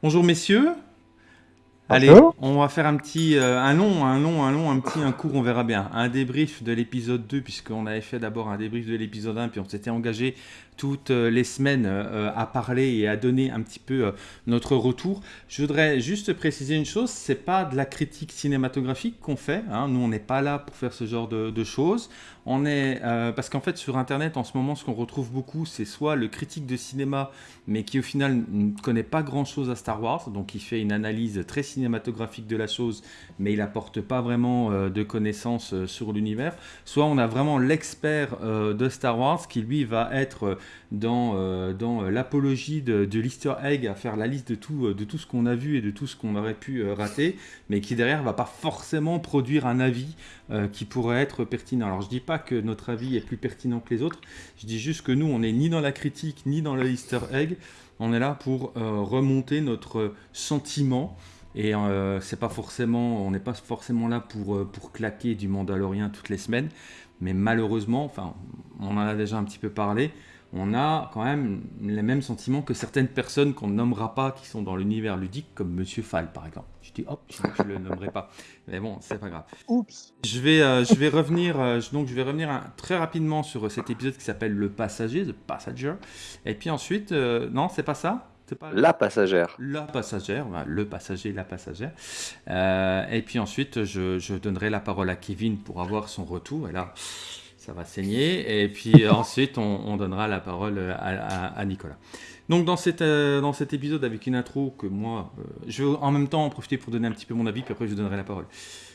Bonjour messieurs. Allez, on va faire un petit, euh, un long, un long, un long, un petit, un court, on verra bien. Un débrief de l'épisode 2, puisqu'on avait fait d'abord un débrief de l'épisode 1, puis on s'était engagé toutes euh, les semaines euh, à parler et à donner un petit peu notre retour. Je voudrais juste préciser une chose, c'est pas de la critique cinématographique qu'on fait. Hein. Nous, on n'est pas là pour faire ce genre de, choses. On est parce qu'en fait sur Internet en ce moment, ce qu'on retrouve beaucoup, c'est soit le critique de cinéma, mais qui au final ne connaît pas grand-chose à Star Wars, donc il fait une analyse très cinématographique de la chose, mais il apporte pas vraiment euh, de connaissances euh, sur l'univers. Soit on a vraiment l'expert euh, de Star Wars qui lui va être dans, dans l'apologie de, de l'Easter egg, à faire la liste de tout, de tout ce qu'on a vu et de tout ce qu'on aurait pu rater, mais qui derrière va pas forcément produire un avis qui pourrait être pertinent. Alors je dis pas que notre avis est plus pertinent que les autres, je dis juste que nous on n'est ni dans la critique ni dans le Easter egg, on est là pour remonter notre sentiment. Et euh, c'est pas forcément, on n'est pas forcément là pour, euh, pour claquer du Mandalorien toutes les semaines, mais malheureusement, enfin, on en a déjà un petit peu parlé, on a quand même les mêmes sentiments que certaines personnes qu'on ne nommera pas, qui sont dans l'univers ludique, comme Monsieur Fall par exemple. Je dis hop, je ne le nommerai pas, mais bon, c'est pas grave. Oups. Je vais, euh, je vais revenir, donc je vais revenir très rapidement sur cet épisode qui s'appelle Le Passager, The Passenger, et puis ensuite, non, c'est pas ça? La passagère. La passagère, le passager, la passagère. Euh, et puis ensuite, je, donnerai la parole à Kevin pour avoir son retour. Et là, ça va saigner. Et puis ensuite, on, donnera la parole à, Nicolas. Donc dans, cette, euh, dans cet épisode, avec une intro que moi, euh, je vais en même temps en profiter pour donner un petit peu mon avis, puis après je donnerai la parole.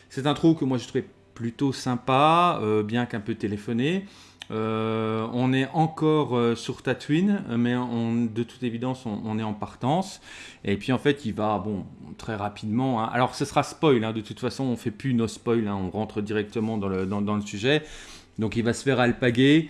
Cette intro que moi je trouvais plutôt sympa, bien qu'un peu téléphonée. Euh, on est encore euh, sur Tatooine, mais de toute évidence, on, est en partance. Et puis en fait, il va, bon, très rapidement. Hein. Alors, ce sera spoil. Hein. de toute façon, on fait plus nos spoils. Hein. on rentre directement dans le, dans, le, sujet. Donc, il va se faire alpaguer.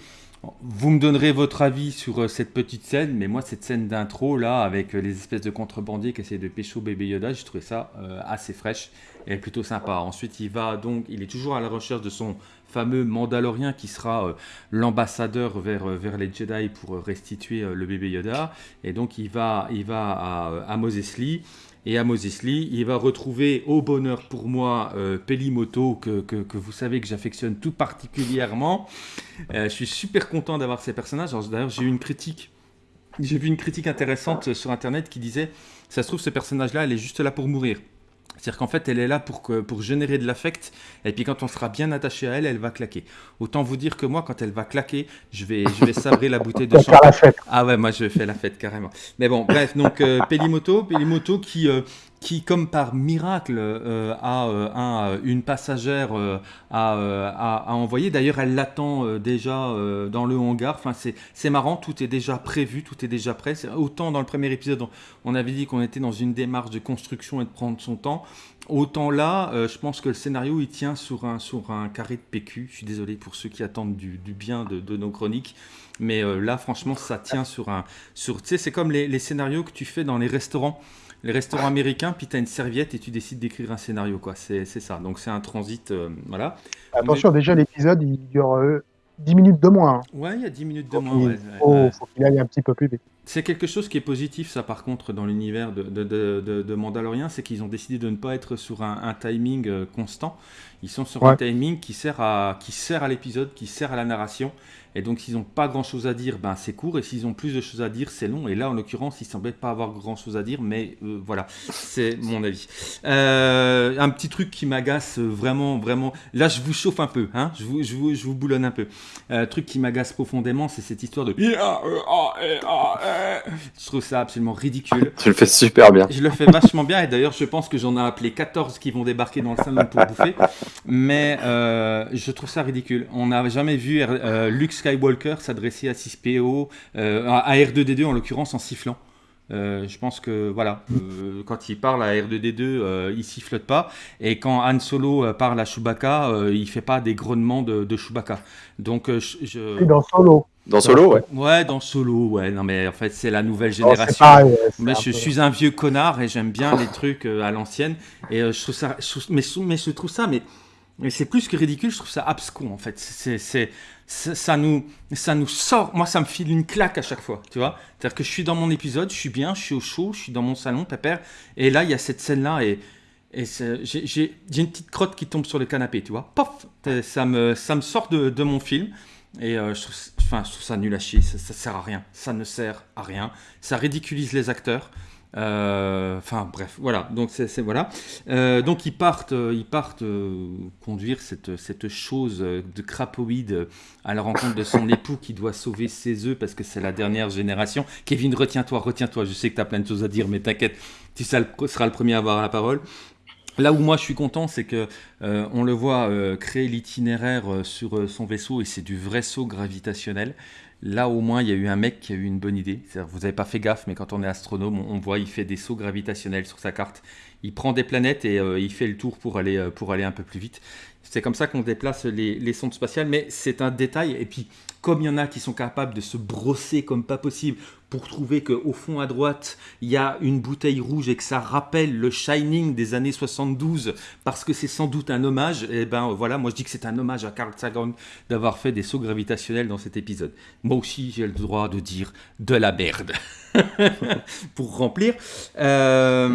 Vous me donnerez votre avis sur euh, cette petite scène, mais moi, cette scène d'intro, là, avec les espèces de contrebandiers qui essaient de pécho bébé Yoda, j'ai trouvé ça assez fraîche et plutôt sympa. Ensuite, il va donc, il est toujours à la recherche de son fameux Mandalorien qui sera euh, l'ambassadeur vers, euh, vers les Jedi pour euh, restituer le bébé Yoda. Et donc il va, il va à, à Moses Lee. Et à Moses Lee, il va retrouver au bonheur pour moi Pelimoto, que, vous savez que j'affectionne tout particulièrement. je suis super content d'avoir ces personnages. D'ailleurs, j'ai eu une critique. J'ai vu une critique intéressante sur internet qui disait Ça se trouve, ce personnage-là, elle est juste là pour mourir. C'est-à-dire qu'en fait, elle est là pour, que, pour générer de l'affect, et puis quand on sera bien attaché à elle, elle va claquer. Autant vous dire que moi, quand elle va claquer, je vais, je vais sabrer la bouteille de champagne. Ah ouais, moi je fais la fête carrément. Mais bon, bref, donc euh, Pelimoto, Pelimoto qui, euh, qui, comme par miracle, euh, a euh, un, une passagère à, envoyer. D'ailleurs, elle l'attend déjà dans le hangar. Enfin, c'est marrant, tout est déjà prévu, tout est déjà prêt. Autant dans le premier épisode, on avait dit qu'on était dans une démarche de construction et de prendre son temps. Autant là, je pense que le scénario il tient sur un, carré de PQ. Je suis désolé pour ceux qui attendent du, bien de, nos chroniques, mais là, franchement, ça tient sur un. Tu sais, c'est comme les, scénarios que tu fais dans les restaurants les restaurants américains, puis tu as une serviette et tu décides d'écrire un scénario. quoi. C'est ça. Donc c'est un transit. Euh, voilà. Attention, déjà, l'épisode, il dure 10 euh, minutes de moins. Hein. Ouais, il y a 10 minutes de moins. Il faut, qu'il aille un petit peu plus vite. C'est quelque chose qui est positif, ça, par contre, dans l'univers de, de, de, Mandalorian, c'est qu'ils ont décidé de ne pas être sur un, timing euh, constant. Ils sont sur un timing qui sert à, qui sert à l'épisode, qui sert à la narration. Et donc, s'ils n'ont pas grand-chose à dire, ben, c'est court. Et s'ils ont plus de choses à dire, c'est long. Et là, en l'occurrence, ils semblaient pas avoir grand-chose à dire. Mais euh, voilà, c'est mon avis. Euh, un petit truc qui m'agace vraiment, vraiment. Là, je vous chauffe un peu. Hein je, vous, je, vous, je vous boulonne un peu. Un truc qui m'agace profondément, c'est cette histoire de... Je trouve ça absolument ridicule. Tu le fais super bien. Je le fais vachement bien. Et d'ailleurs, je pense que j'en ai appelé 14 qui vont débarquer dans le salon pour bouffer. Mais euh, je trouve ça ridicule. On n'a jamais vu Luke Skywalker s'adresser à 6PO, euh, à R2D2 en l'occurrence en sifflant. Euh, je pense que voilà, euh, quand il parle à R2D2, il sifflote pas, et quand Han Solo parle à Chewbacca, il fait pas des grognements de, de Chewbacca. Donc je, dans Solo. Dans Solo, ouais. Ouais, dans Solo, ouais. Non, mais en fait, c'est la nouvelle génération. mais je suis un vieux connard et j'aime bien les trucs à l'ancienne. Et je trouve ça, mais, mais je trouve ça, mais mais c'est plus que ridicule, je trouve ça abscon en fait. C'est, ça, nous, ça nous sort, moi ça me file une claque à chaque fois, tu vois. C'est-à-dire que je suis dans mon épisode, je suis bien, je suis au chaud, je suis dans mon salon, pépère, et là il y a cette scène-là et, et j'ai, une petite crotte qui tombe sur le canapé, tu vois. Pof ça me, ça me sort de, de mon film. Et euh, je, trouve, enfin, je trouve ça nul à chier, ça, ça sert à rien, ça ne sert à rien, ça ridiculise les acteurs. Euh, enfin bref, voilà. Donc c'est voilà. Euh, donc ils partent, euh, ils partent conduire cette, cette chose de crapoïde à la rencontre de son époux qui doit sauver ses œufs parce que c'est la dernière génération. Kevin, retiens-toi, retiens-toi. Je sais que tu as plein de choses à dire, mais t'inquiète, tu seras le premier à avoir la parole. Là où moi je suis content, c'est que on le voit créer l'itinéraire sur son vaisseau et c'est du vrai saut gravitationnel. Là, au moins, il y a eu un mec qui a eu une bonne idée. Vous n'avez pas fait gaffe, mais quand on est astronome, on voit, il fait des sauts gravitationnels sur sa carte. Il prend des planètes et euh, il fait le tour pour aller, euh, pour aller un peu plus vite. C'est comme ça qu'on déplace les, les sondes spatiales, mais c'est un détail. Et puis, comme il y en a qui sont capables de se brosser comme pas possible pour trouver qu'au fond à droite, il y a une bouteille rouge et que ça rappelle le Shining des années 72 parce que c'est sans doute un hommage, et eh ben voilà, moi je dis que c'est un hommage à Carl Sagan d'avoir fait des sauts gravitationnels dans cet épisode. Moi aussi, j'ai le droit de dire de la merde. pour remplir. Euh,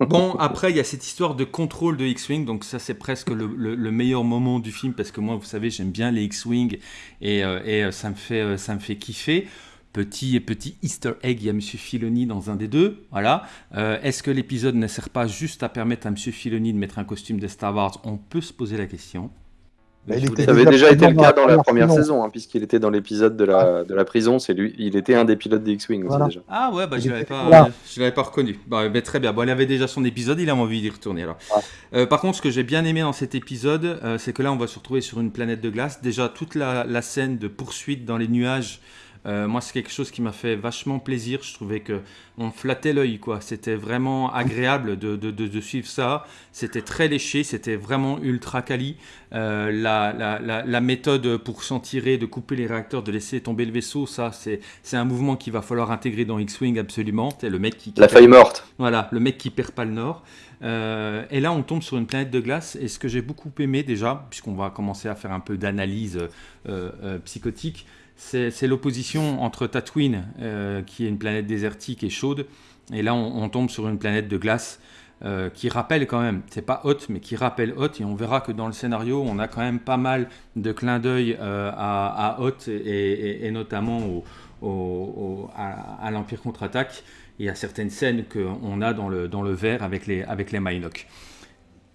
bon, après, il y a cette histoire de contrôle de X-Wing, donc ça, c'est presque le, meilleur moment du film parce que moi, vous savez, j'aime bien les X-Wing et, euh, et, euh, ça, me fait, ça me fait kiffer. Petit et petit Easter egg, il y a M. Filoni dans un des deux. Voilà. Euh, est-ce que l'épisode ne sert pas juste à permettre à M. Filoni de mettre un costume de Star Wars? On peut se poser la question. Ça avait déjà été le cas dans la première saison, hein, puisqu'il était dans l'épisode de la, de la prison. C'est lui, il était un des pilotes des X-Wing aussi déjà. Ah ouais, bah, je l'avais pas, l'avais pas reconnu. Bah, très bien. Bon, il avait déjà son épisode, il a envie d'y retourner alors. Euh, par contre, ce que j'ai bien aimé dans cet épisode, euh, c'est que là, on va se retrouver sur une planète de glace. Déjà, toute la, la scène de poursuite dans les nuages euh, moi, c'est quelque chose qui m'a fait vachement plaisir. Je trouvais que on flattait l'œil, quoi. C'était vraiment agréable de, de, de, suivre ça. C'était très léché, c'était vraiment ultra quali. Euh, la, la, la, méthode pour s'en tirer, de couper les réacteurs, de laisser tomber le vaisseau, ça, c'est un mouvement qu'il va falloir intégrer dans X-Wing absolument. le mec qui, la faille morte. Voilà, le mec qui perd pas le nord. Euh, et là, on tombe sur une planète de glace. Et ce que j'ai beaucoup aimé déjà, puisqu'on va commencer à faire un peu d'analyse psychotique, c'est l'opposition entre Tatooine, euh, qui est une planète désertique et chaude, et là on, tombe sur une planète de glace euh, qui rappelle quand même, c'est pas haute, mais qui rappelle haute, et on verra que dans le scénario, on a quand même pas mal de clins d'œil euh, à, haute, et, notamment à, l'Empire contre-attaque, et à certaines scènes qu'on a dans le, dans verre avec les, avec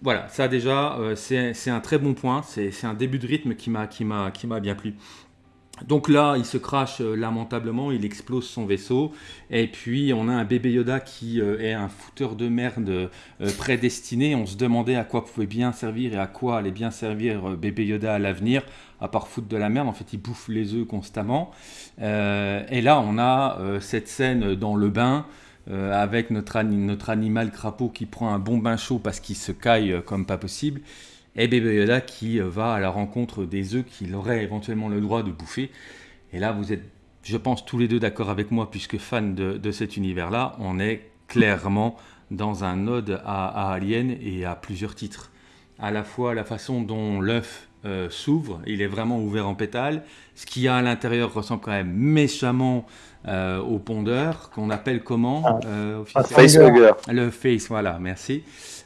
Voilà, ça déjà, c'est un très bon point, c'est un début de rythme qui m'a bien plu. Donc là, il se crache euh, lamentablement, il explose son vaisseau, et puis on a un bébé Yoda qui euh, est un fouteur de merde euh, prédestiné. On se demandait à quoi pouvait bien servir et à quoi allait bien servir bébé Yoda à l'avenir, à part foutre de la merde. En fait, il bouffe les œufs constamment. et là, on a cette scène dans le bain. avec notre, notre animal crapaud qui prend un bon bain chaud parce qu'il se caille comme pas possible et Bébé Yoda qui euh, va à la rencontre des œufs qu'il aurait éventuellement le droit de bouffer. Et là, vous êtes, je pense, tous les deux d'accord avec moi, puisque fan de, cet univers-là, on est clairement dans un ode à, Alien et à plusieurs titres. À la fois la façon dont l'œuf euh, s'ouvre, il est vraiment ouvert en pétale. Ce qu'il y a à l'intérieur ressemble quand même méchamment euh, au pondeur, qu'on appelle comment ah, Facehugger. Le face, voilà, merci.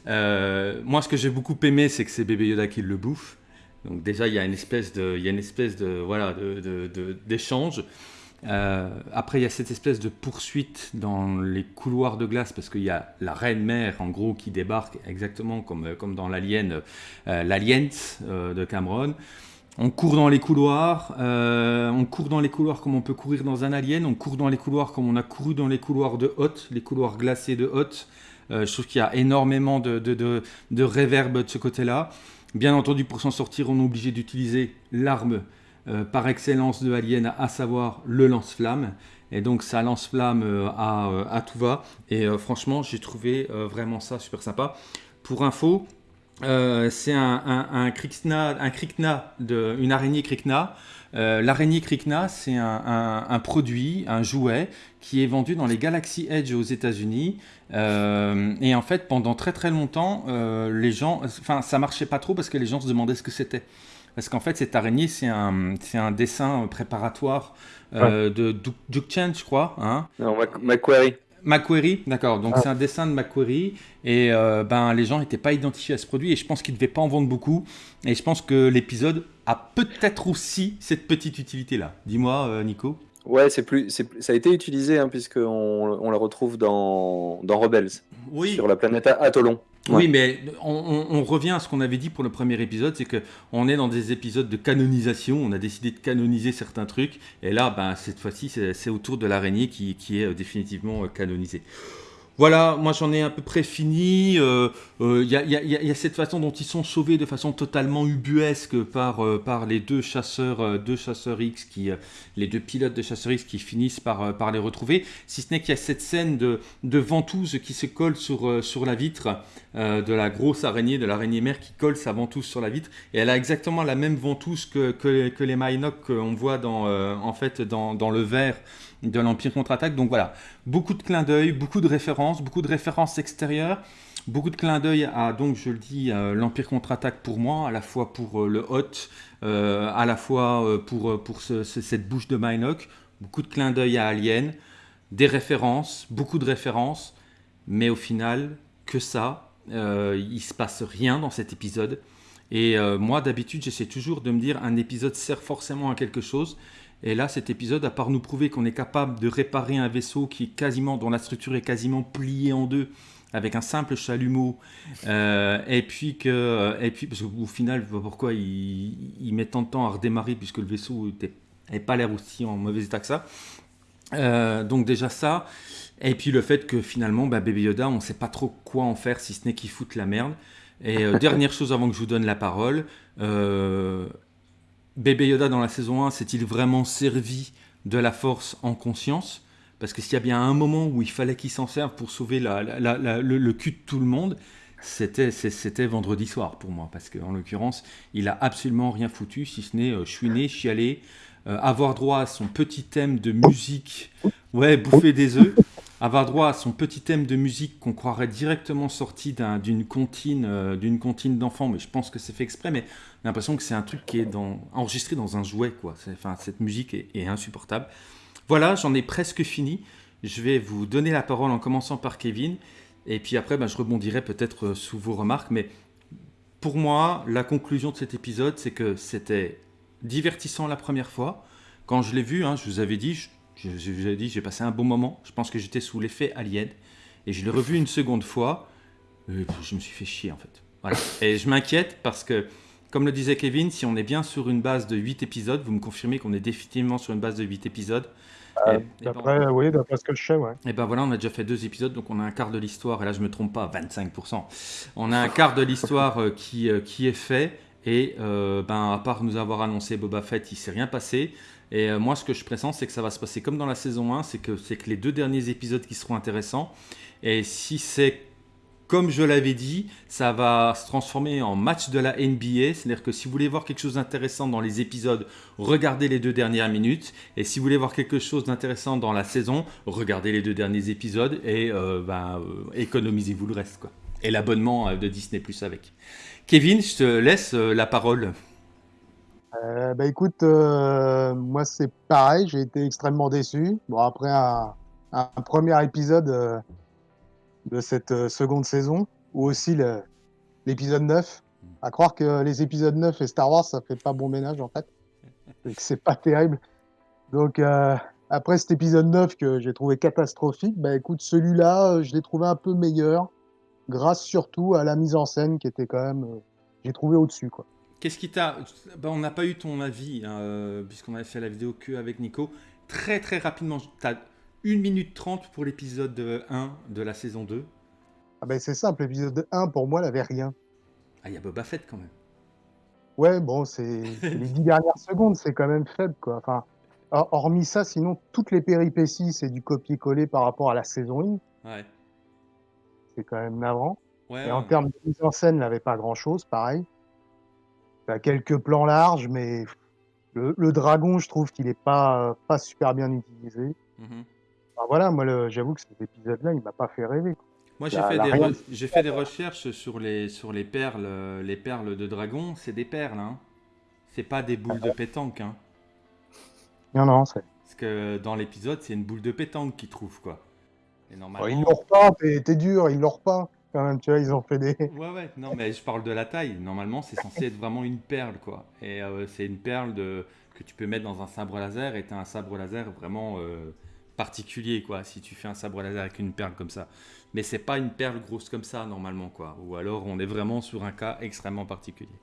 Euh, moi, ce que j'ai beaucoup aimé, c'est que c'est Bébé Yoda qui le bouffe. Donc déjà, il y a une espèce de, il y a une espèce de, voilà, d'échange. Euh, après, il y a cette espèce de poursuite dans les couloirs de glace parce qu'il y a la reine mère, en gros, qui débarque exactement comme, comme dans l'Alien, euh, l'Aliens de Cameron. On court dans les couloirs, on court dans les couloirs comme on peut courir dans un Alien, on court dans les couloirs comme on a couru dans les couloirs de Hoth, les couloirs glacés de Hoth. Euh, je trouve qu'il y a énormément de, de, de, réverb de ce côté-là. Bien entendu, pour s'en sortir, on est obligé d'utiliser l'arme euh, par excellence de Alien, à savoir le lance-flamme. Et donc ça lance-flamme euh, à, tout va. Et franchement, j'ai trouvé vraiment ça super sympa. Pour info, c'est un, un, un, Krikna, un Krikna de, une araignée Krikna. L'araignée Krikna, c'est un, un, produit, un jouet qui est vendu dans les Galaxy Edge aux États-Unis. et en fait, pendant très très longtemps, les gens, enfin, ça marchait pas trop parce que les gens se demandaient ce que c'était. Parce qu'en fait, cette araignée, c'est un, c'est un dessin préparatoire euh, de Duke Chen, je crois. Hein non, Macquarie. Macquarie, d'accord. Donc ah. c'est un dessin de Macquarie et euh, ben les gens n'étaient pas identifiés à ce produit et je pense qu'ils ne devaient pas en vendre beaucoup. Et je pense que l'épisode a peut-être aussi cette petite utilité là. Dis-moi, euh, Nico. Ouais, c'est plus, ça a été utilisé hein, puisqu'on on la retrouve dans, dans Rebels, oui. sur la planète Atolon. Oui, mais on, revient à ce qu'on avait dit pour le premier épisode, c'est qu'on est dans des épisodes de canonisation, on a décidé de canoniser certains trucs, et là, ben, cette fois-ci, c'est autour de l'araignée qui, est euh, définitivement euh, canonisé. Voilà, moi j'en ai à peu près fini. Il y, a cette façon dont ils sont sauvés de façon totalement ubuesque par, euh, les deux chasseurs, deux chasseurs X, qui, les deux pilotes de chasseurs X qui finissent par, les retrouver. Si ce n'est qu'il y a cette scène de, ventouse qui se colle sur la vitre de la grosse araignée, de l'araignée mère qui colle sa ventouse sur la vitre. Et elle a exactement la même ventouse que, que, que les Mynock qu'on voit dans, en fait dans, dans le verre de l'Empire contre-attaque. Donc voilà, beaucoup de clins d'œil, beaucoup de références, beaucoup de références extérieures, beaucoup de clins d'œil à, donc je le dis, l'Empire contre-attaque pour moi, à la fois pour euh, le Hot, euh, à la fois euh, pour, pour cette bouche de Minoc, beaucoup de clins d'œil à Alien, des références, beaucoup de références, mais au final, que ça, il se passe rien dans cet épisode. Et moi, d'habitude, j'essaie toujours de me dire un épisode sert forcément à quelque chose. Et là, cet épisode, à part nous prouver qu'on est capable de réparer un vaisseau qui est quasiment, dont la structure est quasiment pliée en deux, avec un simple chalumeau, euh, et puis que, et puis parce qu'au final, pourquoi il, il, met tant de temps à redémarrer puisque le vaisseau n'avait pas l'air aussi en mauvais état que ça. Euh, donc déjà ça, et puis le fait que finalement, bah, Baby Yoda, on ne sait pas trop quoi en faire si ce n'est qu'il fout la merde. Et euh, dernière chose avant que je vous donne la parole, Bébé Yoda dans la saison 1 s'est-il vraiment servi de la force en conscience? Parce que s'il y a bien un moment où il fallait qu'il s'en serve pour sauver le, cul de tout le monde, c'était, c'était vendredi soir pour moi. Parce qu'en l'occurrence, il a absolument rien foutu, si ce n'est euh, chouiner, chialer, euh, avoir droit à son petit thème de musique, ouais, bouffer des œufs avoir droit à son petit thème de musique qu'on croirait directement sorti d'une comptine, euh, d'une comptine d'enfant, mais je pense que c'est fait exprès, mais j'ai l'impression que c'est un truc qui est dans, enregistré dans un jouet, quoi. Enfin, cette musique est, insupportable. Voilà, j'en ai presque fini. Je vais vous donner la parole en commençant par Kevin, et puis après, ben, je rebondirai peut-être euh, sous vos remarques, mais pour moi, la conclusion de cet épisode, c'est que c'était divertissant la première fois. Quand je l'ai vu, hein, je vous avais dit, vous ai dit, j'ai passé un bon moment. Je pense que j'étais sous l'effet Alien. Et je l'ai revu une seconde fois. Et je me suis fait chier, en fait. Voilà. Et je m'inquiète parce que, comme le disait Kevin, si on est bien sur une base de 8 épisodes, vous me confirmez qu'on est définitivement sur une base de 8 épisodes. Euh, d'après, oui, d'après ce que je sais, ouais. Et ben voilà, on a déjà fait deux épisodes, donc on a un quart de l'histoire, et là je me trompe pas, 25%. On a un quart de l'histoire euh, qui, euh, qui est fait, et ben, à part nous avoir annoncé Boba Fett, il s'est rien passé. Et euh, moi, ce que je pressens, c'est que ça va se passer comme dans la saison 1, c'est que, c'est que les deux derniers épisodes qui seront intéressants. Et si c'est comme je l'avais dit, ça va se transformer en match de la NBA. C'est-à-dire que si vous voulez voir quelque chose d'intéressant dans les épisodes, regardez les deux dernières minutes. Et si vous voulez voir quelque chose d'intéressant dans la saison, regardez les deux derniers épisodes et euh, ben, euh, économisez-vous le reste. Quoi. Et l'abonnement de Disney Plus avec. Kevin, je te laisse la parole. Euh, bah écoute, euh, moi c'est pareil, j'ai été extrêmement déçu. Bon, après un, un premier épisode euh, de cette seconde saison, ou aussi l'épisode 9, à croire que les épisodes 9 et Star Wars, ça fait pas bon ménage en fait, et que c'est pas terrible. Donc après cet épisode 9 que j'ai trouvé catastrophique, bah écoute, celui-là, je l'ai trouvé un peu meilleur, grâce surtout à la mise en scène qui était quand même, j'ai trouvé au-dessus quoi. Qu'est-ce qui t'a. Ben, on n'a pas eu ton avis, hein, euh, puisqu'on avait fait la vidéo que avec Nico. Très très rapidement, tu as 1 minute 30 pour l'épisode 1 de la saison 2. Ah ben c'est simple, l'épisode 1 pour moi n'avait rien. Ah, il y a Boba Fett quand même. Ouais, bon, c'est les 10 dernières secondes, c'est quand même faible quoi. Enfin, hormis ça, sinon toutes les péripéties, c'est du copier-coller par rapport à la saison 1. Ouais. C'est quand même navrant. et en termes de mise en scène, il n'avait pas grand-chose, pareil. Il a quelques plans larges, mais le, dragon, je trouve qu'il n'est pas, pas super bien utilisé. Mmh voilà, moi, j'avoue que cet épisode-là, il m'a pas fait rêver. Moi, j'ai fait, des, fait des recherches sur les, sur les perles, les perles de dragon. C'est des perles, hein. C'est pas des boules de pétanque, hein. Non, non, c'est. Parce que dans l'épisode, c'est une boule de pétanque qu'ils trouvent, quoi. Et normalement... ils l'ont pas, t'es dur, ils l'ont pas. Quand même, tu vois, ils ont fait des. Ouais, ouais, non, mais je parle de la taille. Normalement, c'est censé être vraiment une perle, quoi. Et euh, c'est une perle de... que tu peux mettre dans un sabre laser et t'as un sabre laser vraiment euh, particulier, quoi, si tu fais un sabre laser avec une perle comme ça mais c'est pas une perle grosse comme ça normalement quoi. Ou alors on est vraiment sur un cas extrêmement particulier.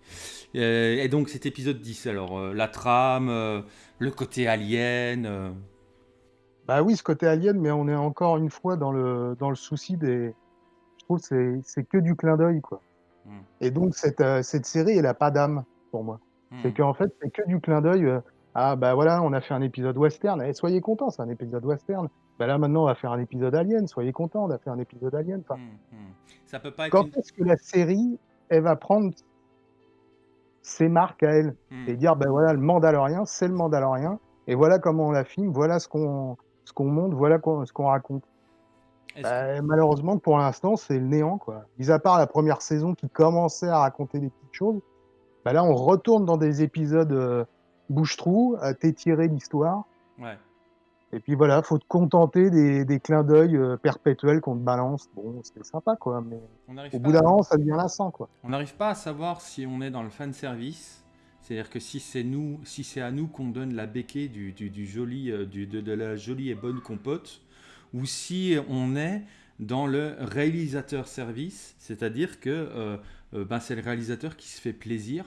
Euh, et donc cet épisode 10, alors la trame, le côté alien. Bah oui, ce côté alien, mais on est encore une fois dans le, dans le souci des. Trouve c'est que du clin d'œil quoi. Hmm. Et donc cette, cette série, elle a pas d'âme pour moi. Hmm. C'est qu'en fait, c'est que du clin d'œil. ah bah voilà, on a fait un épisode western. Et eh, soyez contents, c'est un épisode western. Ben là maintenant on va faire un épisode Alien, soyez contents, on a fait un épisode Alien. Enfin, hmm, hmm. Ça peut pas être quand est-ce que la série, elle va prendre ses marques à elle et dire ben voilà le Mandalorien, c'est le Mandalorien et voilà comment on la filme, voilà ce qu'on ce qu'on montre, voilà ce qu'on raconte. Ben, malheureusement pour l'instant c'est le néant quoi. Mis à part la première saison qui commençait à raconter des petites choses, ben là on retourne dans des épisodes euh, bouche-trou à t'étirer l'histoire. Ouais. Et puis voilà, faut te contenter des, des clins d'œil euh, perpétuels qu'on te balance. Bon, c'est sympa, quoi, mais au bout d'un moment, ça devient lassant, quoi. On n'arrive pas à savoir si on est dans le fan service. C'est-à-dire que si c'est nous, si c'est à nous qu'on donne la béquille du, du, du joli, euh, du, de, de, la jolie et bonne compote, ou si on est dans le réalisateur service, c'est-à-dire que euh, ben, c'est le réalisateur qui se fait plaisir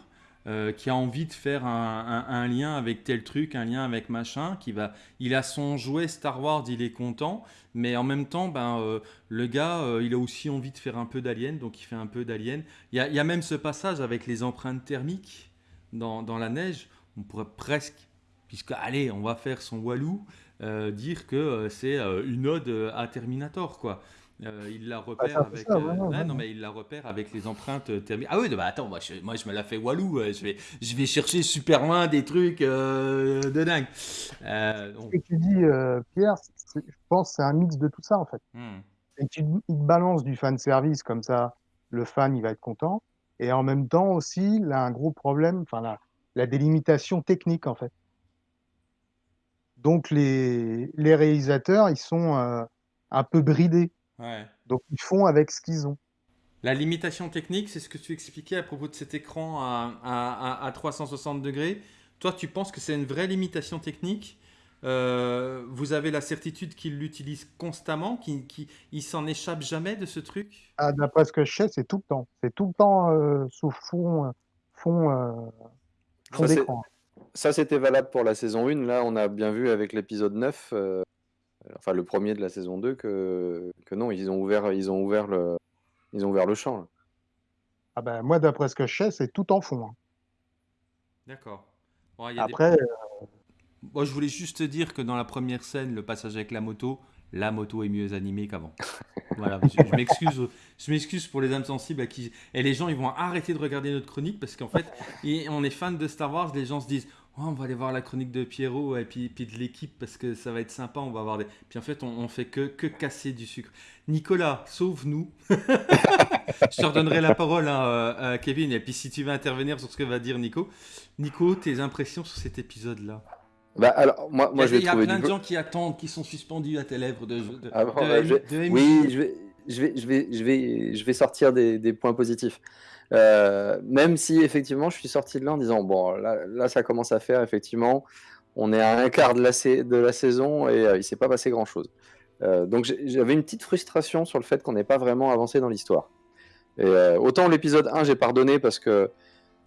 euh, qui a envie de faire un, lien avec tel truc, un lien avec machin, qui va, il a son jouet Star Wars, il est content, mais en même temps, ben, euh, le gars, euh, il a aussi envie de faire un peu d'Alien, donc il fait un peu d'Alien. Il y, a, même ce passage avec les empreintes thermiques dans, dans la neige, on pourrait presque, puisque allez, on va faire son Walou, dire que c'est une ode à Terminator, quoi. Euh, il la repère ah, avec. Euh, non, mais il la repère avec les empreintes euh, thermiques. Ah oui, bah attends, moi je, moi je me la fais Walou. Je vais, je vais chercher super loin des trucs de dingue. Ce que tu dis, Pierre, je pense c'est un mix de tout ça en fait. Hmm. Et tu il balance du fan service comme ça, le fan il va être content. Et en même temps aussi, il a un gros problème, enfin la, la délimitation technique en fait. Donc les, les réalisateurs, ils sont un peu bridés donc ils font avec ce qu'ils ont. La limitation technique, c'est ce que tu expliquais à propos de cet écran à, à, 360 degrés. Toi, tu penses que c'est une vraie limitation technique? Euh, Vous avez la certitude qu'il l'utilise constamment, qu'il qui, s'en échappe jamais de ce truc? Ah, D'après ce que je sais, c'est tout le temps. C'est tout le temps euh, sous fond, fond, euh, fond d'écran. Ça, c'était valable pour la saison 1. Là, on a bien vu avec l'épisode 9 enfin le premier de la saison 2, que, que non, ils ont ouvert, ils ont ouvert, le, ils ont ouvert le champ. Ah ben, moi, d'après ce que je sais, c'est tout en fond. Hein. D'accord. Après. Euh, moi, je voulais juste te dire que dans la première scène, le passage avec la moto, la moto est mieux animée qu'avant. voilà, je, m'excuse, je m'excuse pour les âmes sensibles à qui et les gens ils vont arrêter de regarder notre chronique parce qu'en fait, on est fan de Star Wars, les gens se disent Oh, on va aller voir la chronique de Pierrot et puis, puis de l'équipe parce que ça va être sympa, on va avoir des... Puis en fait, on, on fait que, que casser du sucre. Nicolas, sauve-nous. je te redonnerai la parole hein, euh, à Kevin et puis si tu veux intervenir sur ce que va dire Nico. Nico, tes impressions sur cet épisode-là? Bah alors, moi, moi, il y a, plein de gens qui attendent, qui sont suspendus à tes lèvres de, ah bah, Oui, je vais, je vais, je vais, je vais, je vais sortir des, des points positifs. Euh, même si effectivement je suis sorti de là en disant bon là, là, ça commence à faire effectivement on est à un quart de la, de la saison et euh, il s'est pas passé grand chose euh, donc j'avais une petite frustration sur le fait qu'on n'ait pas vraiment avancé dans l'histoire et autant l'épisode 1 j'ai pardonné parce que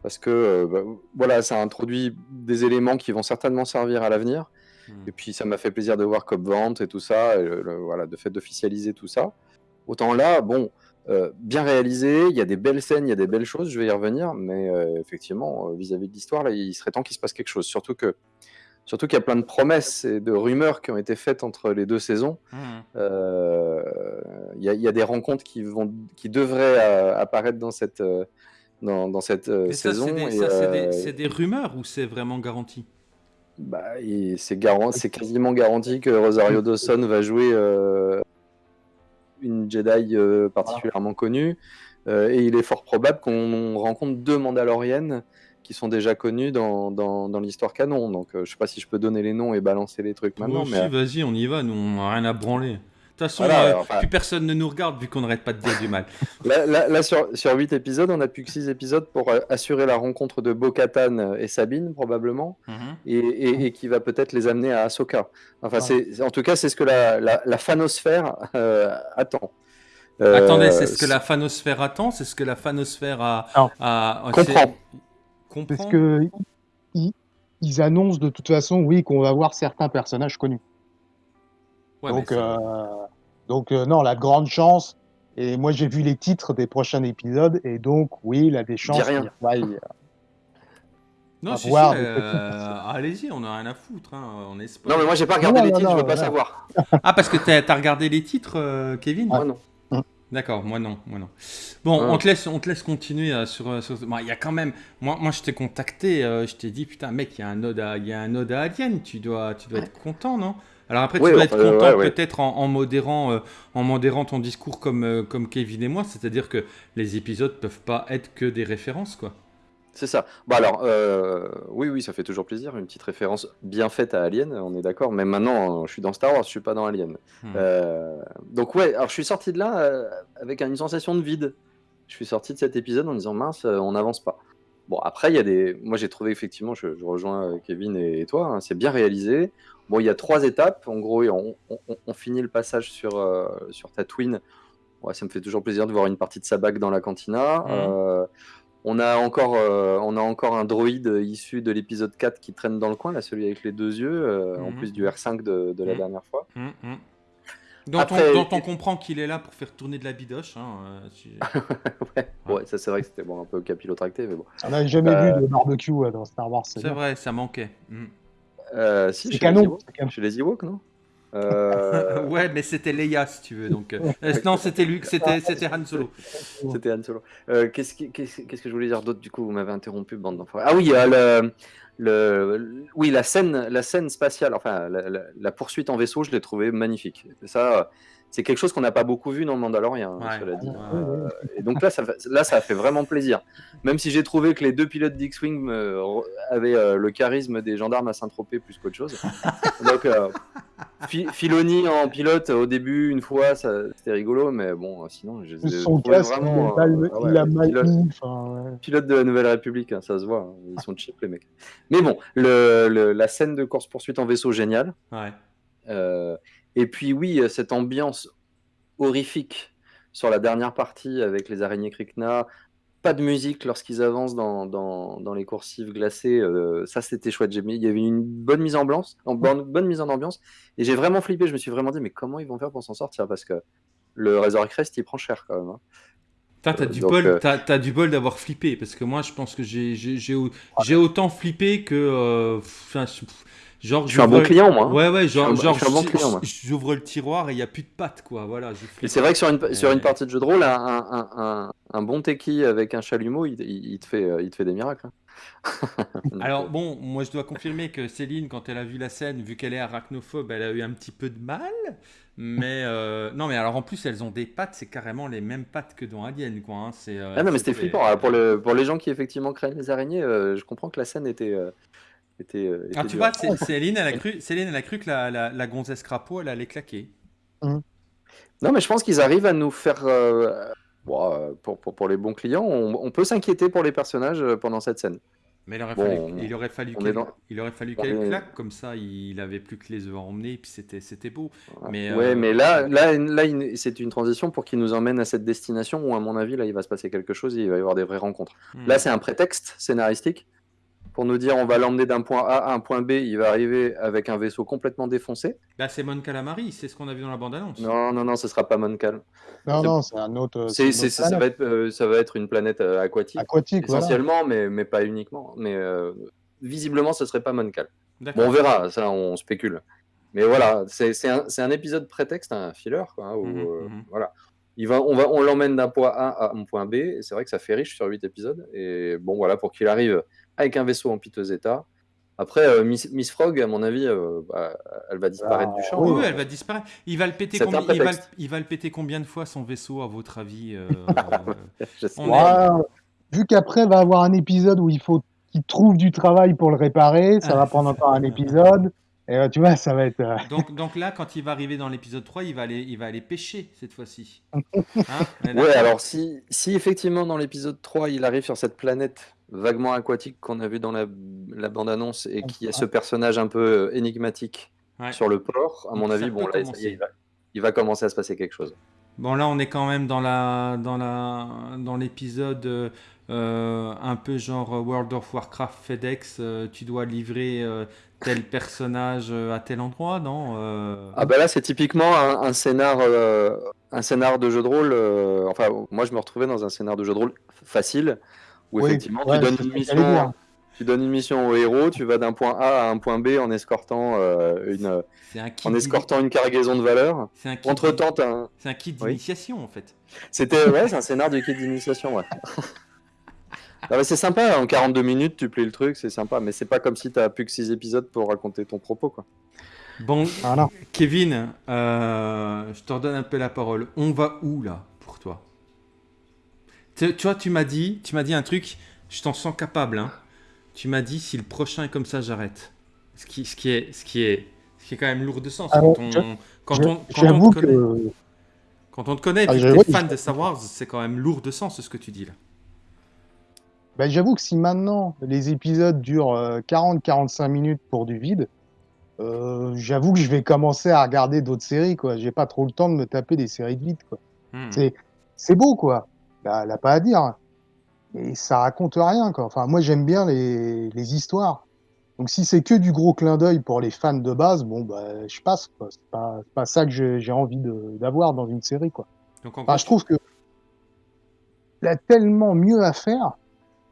parce que bah, voilà ça introduit des éléments qui vont certainement servir à l'avenir hmm. et puis ça m'a fait plaisir de voir Cop Vente et tout ça et voilà de fait d'officialiser tout ça autant là bon euh, bien réalisé, il y a des belles scènes, il y a des belles choses, je vais y revenir, mais euh, effectivement, euh, vis-à-vis de l'histoire, là, il serait temps qu'il se passe quelque chose. Surtout que Surtout qu'il y a plein de promesses et de rumeurs qui ont été faites entre les deux saisons. Mmh. Euh, il y, a des rencontres qui, vont, qui devraient euh, apparaître dans cette, euh, dans, cette saison. C'est des, rumeurs ou c'est vraiment garanti? Bah, C'est quasiment garanti que Rosario Dawson va jouer une Jedi particulièrement connue. et il est fort probable qu'on rencontre deux Mandaloriennes qui sont déjà connus dans, dans, l'histoire canon. Donc, je euh, je sais pas si je peux donner les noms et balancer les trucs maintenant. mais... vas-y, on y va. Nous, on n'a rien à branler. De toute façon, euh, plus personne ne nous regarde vu qu'on n'arrête pas de dire du mal. là, sur, sur 8 épisodes, on n'a plus que 6 épisodes pour euh, assurer la rencontre de Bo-Katan et Sabine, probablement, mhm. et, et, qui va peut-être les amener à Ahsoka. Enfin, c'est, en tout cas, c'est ce que la, la, fanosphère attend. Attendez, c'est ce que la fanosphère attend C'est ce que la fanosphère a... a, Comprends. Parce que ils, annoncent de toute façon, oui, qu'on va voir certains personnages connus. Donc, euh, donc euh, non, la grande chance. Et moi, j'ai vu les titres des prochains épisodes, et donc, oui, il a des chances. Rien. non, si, euh, allez-y, on a rien à foutre. Hein, on non, mais moi, j'ai pas regardé les titres, je veux pas savoir. ah, parce que t'as as regardé les titres, Kevin Moi, non. D'accord, moi non, moi non. Bon, on te laisse, on te laisse continuer euh, sur. Euh, il y a quand même, moi, moi je t'ai contacté, euh, je t'ai dit putain mec, il y a un node à, il y a un node à Alien, tu dois, tu dois être content, non? Alors après, tu dois être content peut-être en, modérant, en modérant ton discours comme, comme Kevin et moi, c'est-à-dire que les épisodes peuvent pas être que des références, quoi. C'est ça. Bah alors, euh, oui, oui, ça fait toujours plaisir. Une petite référence bien faite à Alien, on est d'accord. Mais maintenant, je suis dans Star Wars, je suis pas dans Alien. Hmm. Euh, donc ouais, alors je suis sorti de là euh, avec une sensation de vide. Je suis sorti de cet épisode en disant mince, on n'avance pas. Bon, après, il y a des. Moi, j'ai trouvé effectivement, je, rejoins Kevin et, toi, hein, c'est bien réalisé. Bon, il y a trois étapes. En gros, on, finit le passage sur, sur Tatooine. Ouais, ça me fait toujours plaisir de voir une partie de Sabak dans la cantina. Hmm. On a encore, euh, on a encore un droïde issu de l'épisode 4 qui traîne dans le coin, là, celui avec les deux yeux, euh, en mhm. plus du R5 de, la mhm. dernière fois. Mhm. Dont, on, comprend qu'il est là pour faire tourner de la bidoche. Hein, euh, ouais. ça c'est vrai que c'était bon, un peu capillotracté, mais bon. On n'a jamais vu de barbecue dans Star Wars. C'est vrai, ça manquait. Si, c'est canon. Chez les Ewoks, non euh, ouais, mais c'était Leia si tu veux. Donc, euh, non, c'était Luke, c'était c'était Han Solo. C'était Han Solo. Euh, qu'est-ce, qu'est-ce, que je voulais dire d'autre du coup Vous m'avez interrompu, bande d'enfants. Ah oui, le, le, oui, la scène, la scène spatiale, enfin la, poursuite en vaisseau, je l'ai trouvé magnifique. Ça, c'est quelque chose qu'on n'a pas beaucoup vu dans le Mandalorian, hein, cela dit. Euh, et donc là ça, là, ça a fait vraiment plaisir. Même si j'ai trouvé que les deux pilotes d'X-Wing euh, avaient euh, le charisme des gendarmes à Saint-Tropez plus qu'autre chose. donc, Filoni en pilote au début, une fois, c'était rigolo, mais bon, sinon, je Son casque, vraiment. Il, a mal pilote, pilote, de la Nouvelle République, hein, ça se voit. Hein, ils sont cheap, les mecs. Mais bon, le, la scène de course-poursuite en vaisseau, géniale. Ouais. Et puis oui, euh, cette ambiance horrifique sur la dernière partie avec les araignées Krikna, pas de musique lorsqu'ils avancent dans, dans, les coursives glacées, euh, ça c'était chouette. Il y avait une bonne mise en ambiance, bonne, bonne mise en ambiance, et j'ai vraiment flippé. Je me suis vraiment dit, mais comment ils vont faire pour s'en sortir? Parce que le Crest, il prend cher quand même. Hein. T'as du, euh, as, du bol d'avoir flippé, parce que moi je pense que j'ai autant flippé que. Genre, je suis un bon client, moi. Ouais, ouais, genre, genre j'ouvre le tiroir et il n'y a plus de pâtes, quoi. Voilà, et c'est vrai que sur une, sur une partie de jeu de rôle, un, un, bon techie avec un chalumeau, il, il, te, fait, il te fait des miracles. Hein. Alors, bon, moi je dois confirmer que Céline, quand elle a vu la scène, vu qu'elle est arachnophobe, elle a eu un petit peu de mal. Mais euh, non, mais alors en plus, elles ont des pattes, c'est carrément les mêmes pattes que dans Alien, quoi. Hein. C'est, euh, ah non, mais c'était flippant. pour, le, pour les gens qui effectivement craignent les araignées, euh, je comprends que la scène était, euh, ah, tu vois, Céline, elle a cru, Céline, elle a cru que la, la, gonzesse crapaud, elle allait claquer. Mmh. Non, mais je pense qu'ils arrivent à nous faire. Euh, euh, pour, pour, pour, les bons clients, on, peut s'inquiéter pour les personnages pendant cette scène. Mais il aurait fallu, il aurait fallu qu'elle il aurait fallu qu'elle claque, comme ça il avait plus que les œufs à emmener, et puis c'était, c'était beau. Mais, ouais, mais là, là, là c'est une transition pour qu'il nous emmène à cette destination où, à mon avis, là, il va se passer quelque chose, il va y avoir des vraies rencontres. Mmh. Là, c'est un prétexte scénaristique pour nous dire on va l'emmener d'un point A à un point B, il va arriver avec un vaisseau complètement défoncé. Là, c'est Mon Calamari, c'est ce qu'on a vu dans la bande-annonce. Non, non, non, ce sera pas Mon Cal. Non, non, c'est un autre. ça, va être, euh, ça va être une planète euh, aquatique. Aquatique, essentiellement, mais, mais pas uniquement. Mais euh, visiblement, ce serait pas Mon Cal. Bon, on verra, ça, on spécule. Mais voilà, c'est un, un, épisode prétexte, un filler, quoi, hein, où, mmh euh, mmh voilà. Il va, on va, on l'emmène d'un point A à un point B, et c'est vrai que ça fait riche sur 8 épisodes. Et bon, voilà, pour qu'il arrive avec un vaisseau en piteux état, après, euh, Miss, Miss, Frog, à mon avis, euh, bah, elle va disparaître du champ. Oui, hein. elle va disparaître. Il va, le péter combien, il, va, il va, le péter combien de fois son vaisseau, à votre avis euh, Vu qu'après, va avoir un épisode où il faut qu'il trouve du travail pour le réparer, ça ah, va prendre encore un épisode. Et tu vois, ça va être. Donc, donc là, quand il va arriver dans l'épisode 3, il va aller, il va aller pêcher cette fois-ci. Hein ouais, alors si, si effectivement dans l'épisode 3, il arrive sur cette planète vaguement aquatique qu'on a vu dans la, bande-annonce et qui a ce personnage un peu euh, énigmatique sur le port, à mon avis, bon, là, il, va, commencer à se passer quelque chose. Bon, là, on est quand même dans la dans la dans l'épisode euh, un peu genre World of Warcraft FedEx. Euh, tu dois livrer tel personnage à tel endroit, non Ah bah là, c'est typiquement un, un scénar un scénar de jeu de rôle. enfin, moi, je me retrouvais dans un scénar de jeu de rôle facile où effectivement tu, donnes une mission, tu donnes une mission au héros, tu vas d'un point A à un point B en escortant euh, une en escortant une cargaison de valeur. Entre temps, c'est un kit d'initiation en fait. C'était ouais, c'est un scénar de kit d'initiation. Ouais. c'est sympa, en 42 minutes tu plais le truc, c'est sympa, mais c'est pas comme si tu as plus que 6 épisodes pour raconter ton propos quoi. Bon, Kevin, euh, je te redonne un peu la parole. On va où là? Tu, vois, tu m'as dit, tu m'as dit un truc, je t'en sens capable. Hein. Tu m'as dit si le prochain est comme ça, j'arrête. Ce qui, ce qui est, ce qui est, ce qui est quand même lourd de sens. quand on, quand, on, quand on, te connaît, quand on te connaît, ah, tu es fan de Star Wars, c'est quand même lourd de sens ce que tu dis là. Ben, j'avoue que si maintenant les épisodes durent 40-45 euh, minutes pour du vide, euh, j'avoue que je vais commencer à regarder d'autres séries. quoi. J'ai pas trop le temps de me taper des séries de vide. quoi. Hmm. C'est beau, quoi elle n'a pas à dire. Et ça raconte rien, quoi. Enfin, moi, j'aime bien les, les, histoires. Donc, si c'est que du gros clin d'œil pour les fans de base, bon, bah, je passe, quoi. C'est pas, pas ça que j'ai envie d'avoir dans une série, quoi. Donc, enfin, je trouve que il a tellement mieux à faire.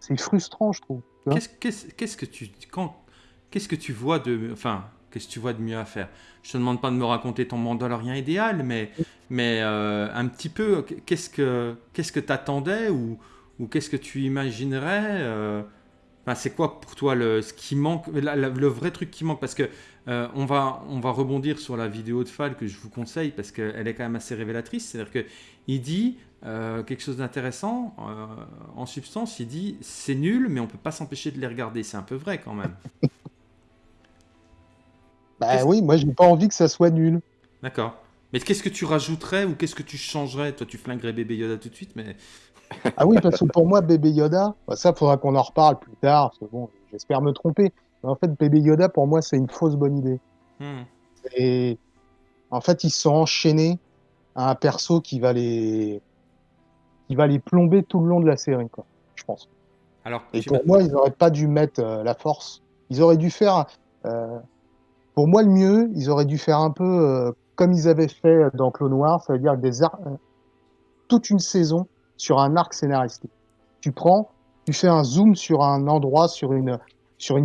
C'est frustrant, je trouve. Qu'est-ce que tu quand qu'est-ce que tu vois de enfin qu'est-ce que tu vois de mieux à faire? Je te demande pas de me raconter ton Mandalorian idéal, mais mais euh, un petit peu, qu'est-ce que qu'est-ce que t'attendais ou, ou qu'est-ce que tu imaginerais euh, C'est quoi pour toi le, ce qui manque, le vrai truc qui manque? Parce que euh, on, va, on va rebondir sur la vidéo de Fall que je vous conseille parce qu'elle est quand même assez révélatrice. C'est-à-dire qu'il dit quelque chose d'intéressant. en substance, il dit c'est nul, mais on peut pas s'empêcher de les regarder. C'est un peu vrai quand même. bah oui, moi j'ai pas envie que ça soit nul. D'accord. Mais qu'est-ce que tu rajouterais ou qu'est-ce que tu changerais? Toi, tu flinguerais bébé Yoda tout de suite, mais. ah oui, parce que pour moi, bébé Yoda, bah, ça, faudra qu'on en reparle plus tard. bon, j'espère me tromper. Mais en fait, bébé Yoda, pour moi, c'est une fausse bonne idée. Hmm. Et en fait, ils sont enchaînés à un perso qui va les, qui va les plomber tout le long de la série, quoi. Je pense. Alors, Et pour moi, ils n'auraient pas dû mettre euh, la force. Ils auraient dû faire. Euh, pour moi, le mieux, ils auraient dû faire un peu euh, comme ils avaient fait dans Clone Noir, ça veut dire des toute une saison sur un arc scénaristique. Tu prends, tu fais un zoom sur un endroit, sur une,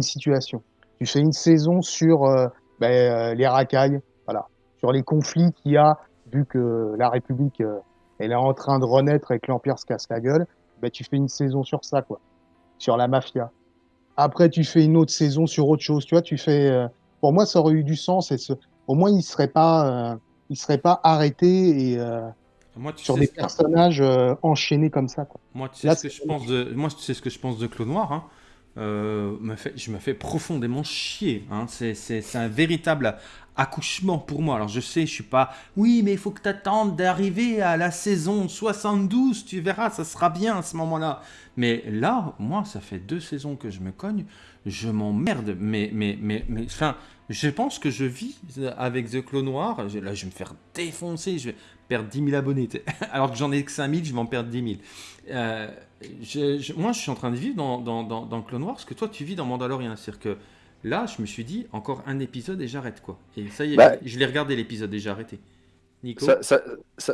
situation. Tu fais une saison sur euh, ben, euh, les racailles, voilà, sur les conflits qu'il y a, vu que la République euh, elle est en train de renaître et que l'Empire se casse la gueule. Ben, tu fais une saison sur ça, quoi, sur la mafia. Après, tu fais une autre saison sur autre chose. Tu vois, tu fais. Pour moi, ça aurait eu du sens et ce, au moins il serait pas, euh, il serait pas arrêté et euh, sur des personnages euh, enchaînés comme ça. Moi, tu sais ce que je pense de, moi, tu sais ce que je pense de Clos Noir. Hein. Fait, je me fais profondément chier. Hein. C'est un véritable accouchement pour moi. Alors je sais, je suis pas. Oui, mais il faut que tu attendes d'arriver à la saison 72. Tu verras, ça sera bien à ce moment-là. Mais là, moi, ça fait deux saisons que je me cogne. Je m'emmerde. Mais, mais, mais, mais, enfin, je pense que je vis avec The Clos Noir. Là, je vais me faire défoncer. Je vais perdre 10 000 abonnés. Alors que j'en ai que 5 000, je vais en perdre 10 000. Euh, moi, je suis en train de vivre dans, dans, dans, Clone Wars ce que toi, tu vis dans Mandalorian. C'est-à-dire que là, je me suis dit, encore un épisode et j'arrête. quoi. Et ça y est, bah, je l'ai regardé l'épisode et j'ai arrêté. Nico ça,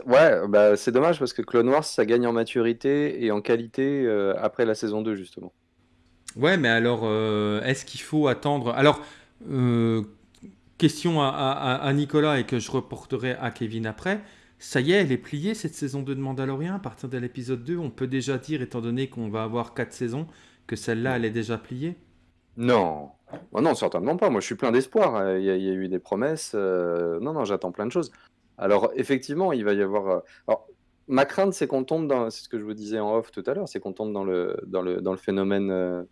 Ouais, bah, c'est dommage parce que Clone Wars, ça gagne en maturité et en qualité euh, après la saison 2, justement. Ouais, mais alors, euh, est-ce qu'il faut attendre? Alors, question à, Nicolas et que je reporterai à Kevin après. Ça y est, elle est pliée cette saison 2 de Mandalorian. À partir de l'épisode 2, on peut déjà dire, étant donné qu'on va avoir 4 saisons, que celle-là, elle est déjà pliée Non. Oh non, certainement pas. Moi, je suis plein d'espoir. Il, y, a eu des promesses. Non, non, j'attends plein de choses. Alors, effectivement, il va y avoir. Alors, ma crainte, c'est qu'on tombe dans. C'est ce que je vous disais en off tout à l'heure, c'est qu'on tombe dans le, dans le, dans le phénomène euh,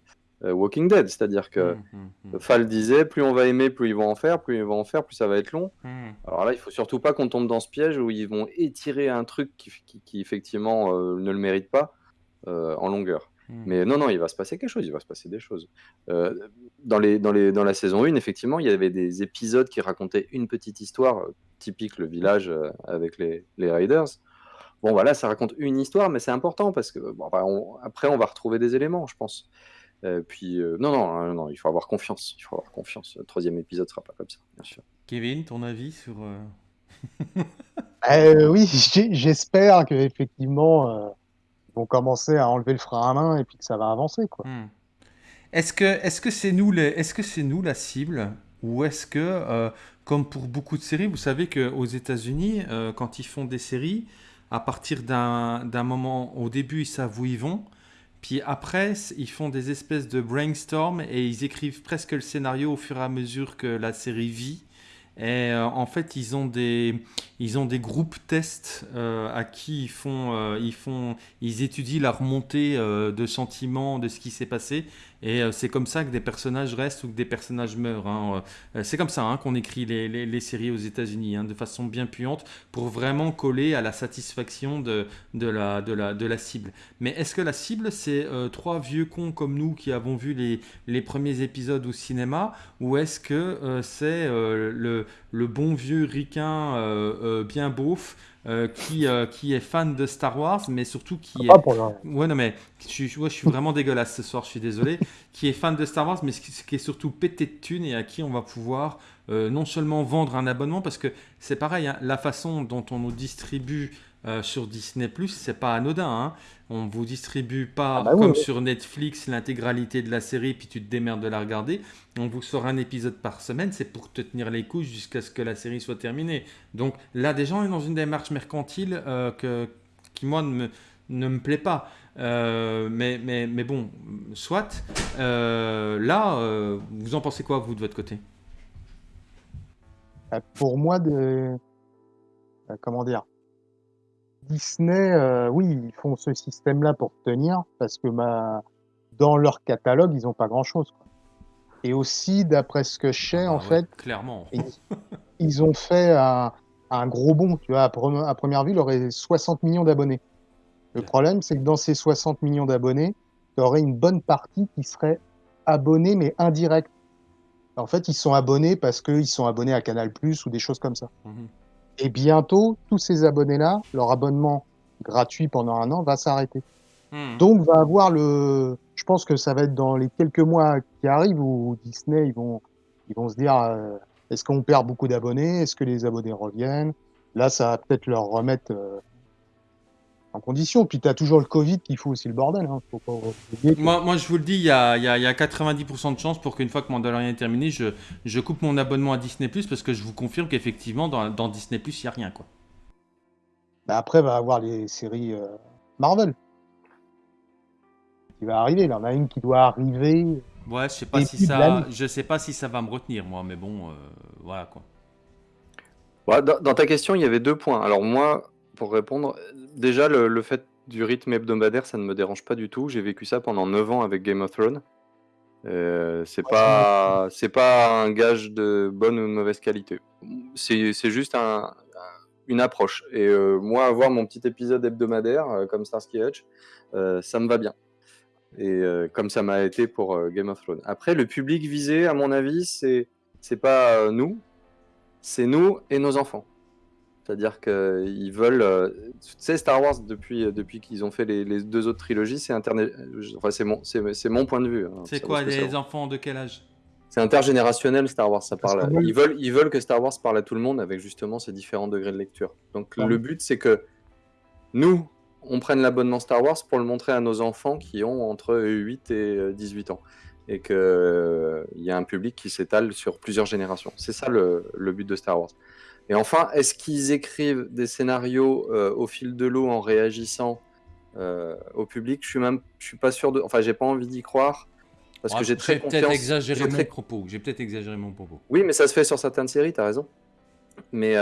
Walking Dead, c'est-à-dire que mmh, mmh, mmh. Fall disait plus on va aimer, plus ils vont en faire, plus ils vont en faire, plus ça va être long. Alors là, il faut surtout pas qu'on tombe dans ce piège où ils vont étirer un truc qui, effectivement euh, ne le mérite pas euh, en longueur. Mais non, non, il va se passer quelque chose, il va se passer des choses. dans, les, dans, les, dans la saison 1, effectivement, il y avait des épisodes qui racontaient une petite histoire, typique le village avec les, les Raiders. Bon, voilà, ça raconte une histoire, mais c'est important parce que après, on va retrouver des éléments, je pense. Euh, puis, euh, non, non, hein, non, il faut avoir confiance. Il faut avoir confiance. Le troisième épisode sera pas comme ça, bien sûr. Kevin, ton avis sur. Euh, oui, j'espère qu'effectivement, ils vont commencer à enlever le frein à main et puis que ça va avancer. Quoi. Hmm. Est-ce que est-ce que c'est nous, les, est-ce que c'est nous la cible? Ou est-ce que, comme pour beaucoup de séries, vous savez qu'aux États-Unis, quand ils font des séries, à partir d'un, d'un moment, au début, ils savent où ils vont. Puis après, ils font des espèces de brainstorm et ils écrivent presque le scénario au fur et à mesure que la série vit. Et euh, en fait, ils ont des, ils ont des groupes tests euh, à qui ils font, euh, ils font, ils étudient la remontée de sentiments de ce qui s'est passé. Et c'est comme ça que des personnages restent ou que des personnages meurent. Hein. C'est comme ça hein, qu'on écrit les, les, séries aux États-Unis, hein, de façon bien puante, pour vraiment coller à la satisfaction de, de, la, de, la, de la cible. Mais est-ce que la cible, c'est trois vieux cons comme nous qui avons vu les, les premiers épisodes au cinéma, ou est-ce que c'est le le, bon vieux ricain euh, euh, bien beauf euh, qui, qui est fan de Star Wars, mais surtout qui ah, est. Ouais, non, mais je, suis, je suis vraiment dégueulasse ce soir, je suis désolé. qui est fan de Star Wars, mais qui est surtout pété de thunes et à qui on va pouvoir non seulement vendre un abonnement, parce que c'est pareil, hein, la façon dont on nous distribue euh, sur Disney Plus, c'est pas anodin. Hein. On vous distribue pas ah bah comme sur Netflix l'intégralité de la série puis tu te démerdes de la regarder. On vous sort un épisode par semaine, c'est pour te tenir les couches jusqu'à ce que la série soit terminée. Donc là, des gens sont dans une démarche mercantile euh, que, qui moi ne me, ne me plaît pas. Euh, mais, mais, mais bon, soit. là, vous en pensez quoi vous de votre côté? Pour moi, de comment dire? Disney, euh, oui, ils font ce système-là pour tenir parce que bah, dans leur catalogue, ils n'ont pas grand-chose. Et aussi, d'après ce que je sais, en ah fait, clairement, ils, ont fait un, gros bond. Tu vois, à, première vue, il aurait 60 millions d'abonnés. Le problème, c'est que dans ces 60 millions d'abonnés, tu aurais une bonne partie qui serait abonnée, mais indirecte. En fait, ils sont abonnés parce qu'ils sont abonnés à Canal Plus ou des choses comme ça. Mhm. Et bientôt, tous ces abonnés-là, leur abonnement gratuit pendant un an va s'arrêter. Hmm. Donc, va avoir le. Je pense que ça va être dans les quelques mois qui arrivent où Disney, ils vont, ils vont se dire euh, est-ce qu'on perd beaucoup d'abonnés? Est-ce que les abonnés reviennent? Là, ça va peut-être leur remettre euh, en condition. Puis tu as toujours le Covid qui fout aussi le bordel. Hein. moi, moi, je vous le dis, il y a, y a, 90% de chances pour qu'une fois que Mandalorian est terminé, je, je coupe mon abonnement à Disney Plus parce que je vous confirme qu'effectivement, dans, dans, Disney Plus, il n'y a rien. Quoi. Bah après, va avoir les séries euh, Marvel qui va arriver. Là, on a une qui doit arriver. Ouais, je sais pas si ça, je sais pas si ça va me retenir moi, mais bon, euh, voilà quoi. dans, ta question, il y avait deux points. Alors moi, pour répondre, déjà, le, fait du rythme hebdomadaire, ça ne me dérange pas du tout. J'ai vécu ça pendant 9 ans avec Game of Thrones. Euh, c'est pas c'est pas un gage de bonne ou de mauvaise qualité. C'est juste un, une approche. Et euh, moi, avoir mon petit épisode hebdomadaire euh, comme Starsky Hutch, ça me va bien. Et comme ça m'a été pour Game of Thrones. Après, le public visé, à mon avis, c'est c'est pas nous, c'est nous et nos enfants. C'est-à-dire qu'ils veulent. Euh, tu sais, Star Wars, depuis, euh, depuis qu'ils ont fait les, deux autres trilogies, c'est internet. Enfin, c'est mon, c'est, mon point de vue. Hein, c'est quoi, les enfants de quel âge? C'est intergénérationnel, Star Wars. Ça parle. Ils veulent, ils veulent que Star Wars parle à tout le monde avec justement ces différents degrés de lecture. Donc, le but, c'est que nous, on prenne l'abonnement Star Wars pour le montrer à nos enfants qui ont entre 8 et 18 ans. et qu'il euh, y a un public qui s'étale sur plusieurs générations. C'est ça le, but de Star Wars. Et enfin, est-ce qu'ils écrivent des scénarios euh, au fil de l'eau en réagissant euh, au public? Je suis même, je suis pas sûr de. Enfin, j'ai pas envie d'y croire parce que j'ai très peut-être exagéré mon propos. J'ai peut-être exagéré mon propos. Oui, mais ça se fait sur certaines séries. tu as raison. Mais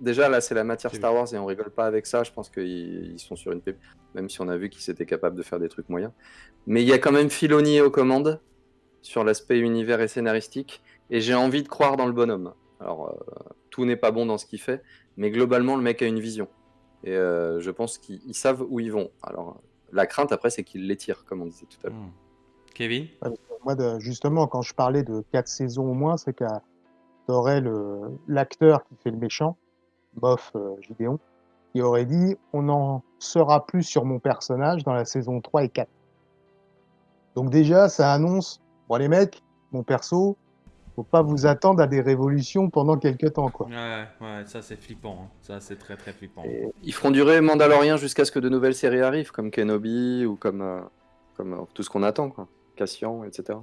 déjà là, c'est la matière Star Wars et on rigole pas avec ça. Je pense qu'ils sont sur une pépite, même si on a vu qu'ils étaient capables de faire des trucs moyens. Mais il y a quand même Filoni aux commandes sur l'aspect univers et scénaristique, et j'ai envie de croire dans le bonhomme. Alors, euh, tout n'est pas bon dans ce qu'il fait, mais globalement, le mec a une vision. Et euh, je pense qu'ils savent où ils vont. Alors, la crainte après, c'est qu'ils l'étirent, comme on disait tout à l'heure. Hmm. Kevin? Moi, justement, quand je parlais de quatre saisons au moins, c'est que tu aurais l'acteur qui fait le méchant, Bof euh, Gideon, qui aurait dit On n'en sera plus sur mon personnage dans la saison 3 et 4. Donc déjà, ça annonce, bon les mecs, mon perso, faut pas vous attendre à des révolutions pendant quelques temps, quoi. Ouais, ouais, ça c'est flippant, hein. ça c'est très très flippant. ils feront durer Mandalorian jusqu'à ce que de nouvelles séries arrivent, comme Kenobi ou comme, euh, comme euh, tout ce qu'on attend, quoi. Cassian, etc.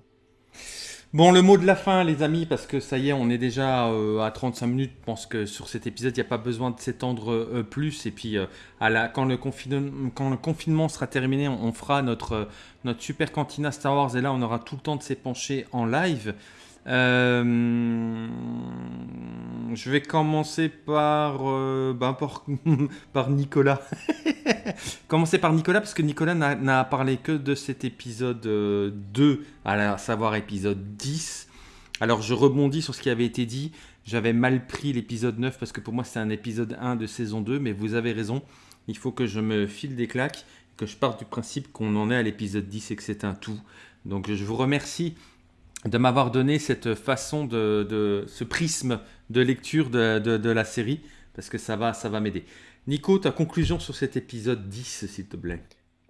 Bon, le mot de la fin, les amis, parce que ça y est, on est déjà euh, à 35 minutes. Je pense que sur cet épisode, il n'y a pas besoin de s'étendre euh, plus. Et puis, euh, à la, quand, le quand, le confinement sera terminé, on, fera notre, notre super cantina Star Wars. Et là, on aura tout le temps de s'épancher en live. Euh, je vais commencer par, euh, ben, par, Nicolas. commencer par Nicolas, parce que Nicolas n'a parlé que de cet épisode 2, euh, à savoir épisode 10. Alors je rebondis sur ce qui avait été dit. J'avais mal pris l'épisode 9 parce que pour moi c'est un épisode 1 de saison 2, mais vous avez raison. Il faut que je me file des claques, que je parte du principe qu'on en est à l'épisode 10 et que c'est un tout. Donc je vous remercie de m'avoir donné cette façon de, ce prisme de lecture de, la série, parce que ça va, ça va m'aider. Nico, ta conclusion sur cet épisode 10, s'il te plaît.